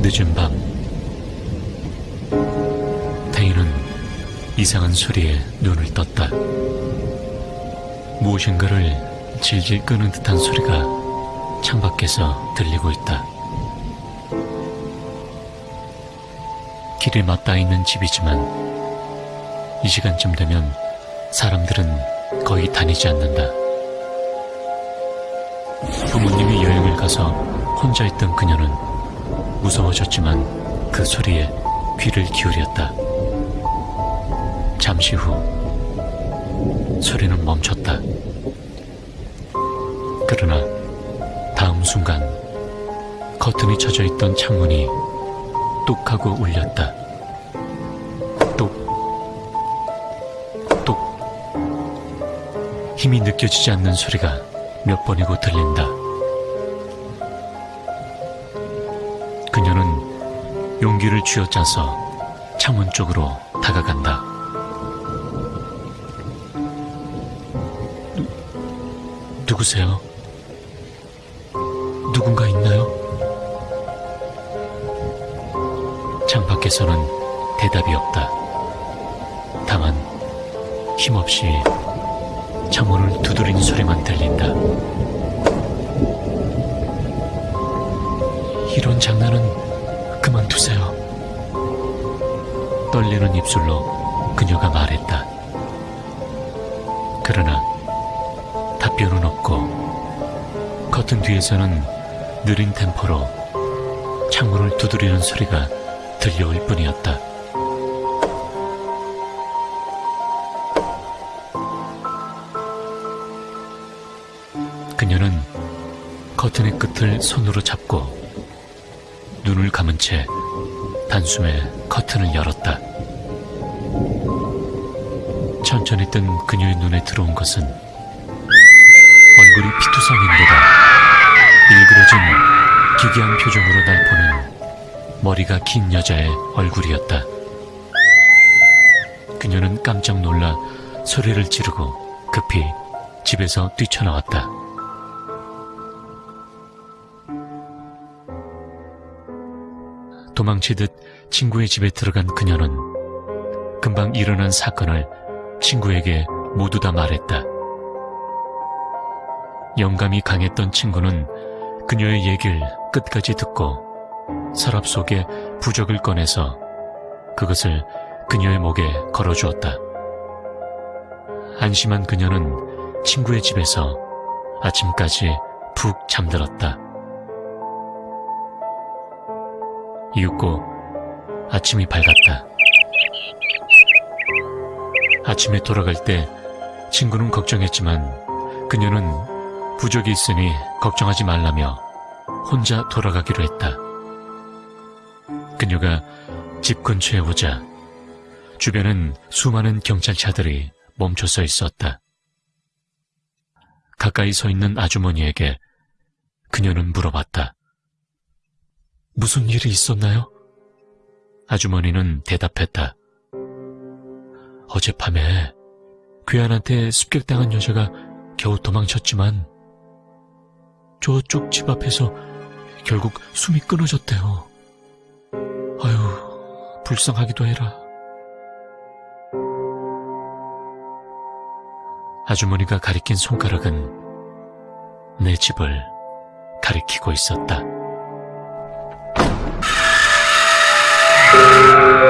늦은 밤 태희는 이상한 소리에 눈을 떴다. 무엇인가를 질질 끄는 듯한 소리가 창밖에서 들리고 있다. 길에 맞닿아 있는 집이지만 이 시간쯤 되면 사람들은 거의 다니지 않는다. 부모님이 여행을 가서 혼자 있던 그녀는 무서워졌지만 그 소리에 귀를 기울였다. 잠시 후 소리는 멈췄다. 그러나 다음 순간 커튼이 쳐져 있던 창문이 뚝 하고 울렸다. 힘이 느껴지지 않는 소리가 몇 번이고 들린다. 그녀는 용기를 쥐어짜서 창문 쪽으로 다가간다. 누, 누구세요? 누군가 있나요? 창 밖에서는 대답이 없다. 다만 힘없이 창문을 두드리는 소리만 들린다. 이런 장난은 그만두세요. 떨리는 입술로 그녀가 말했다. 그러나 답변은 없고 커튼 뒤에서는 느린 템포로 창문을 두드리는 소리가 들려올 뿐이었다. 그녀는 커튼의 끝을 손으로 잡고 눈을 감은 채 단숨에 커튼을 열었다. 천천히 뜬 그녀의 눈에 들어온 것은 얼굴이 피투성인데다 일그러진 기괴한 표정으로 날 보는 머리가 긴 여자의 얼굴이었다. 그녀는 깜짝 놀라 소리를 지르고 급히 집에서 뛰쳐나왔다. 도망치듯 친구의 집에 들어간 그녀는 금방 일어난 사건을 친구에게 모두 다 말했다. 영감이 강했던 친구는 그녀의 얘기를 끝까지 듣고 서랍 속에 부적을 꺼내서 그것을 그녀의 목에 걸어주었다. 안심한 그녀는 친구의 집에서 아침까지 푹 잠들었다. 이윽고 아침이 밝았다. 아침에 돌아갈 때 친구는 걱정했지만 그녀는 부적이 있으니 걱정하지 말라며 혼자 돌아가기로 했다. 그녀가 집 근처에 오자 주변은 수많은 경찰차들이 멈춰 서 있었다. 가까이 서 있는 아주머니에게 그녀는 물어봤다. 무슨 일이 있었나요? 아주머니는 대답했다. 어젯밤에 괴한한테 습격당한 여자가 겨우 도망쳤지만 저쪽 집 앞에서 결국 숨이 끊어졌대요. 아유, 불쌍하기도 해라. 아주머니가 가리킨 손가락은 내 집을 가리키고 있었다. Música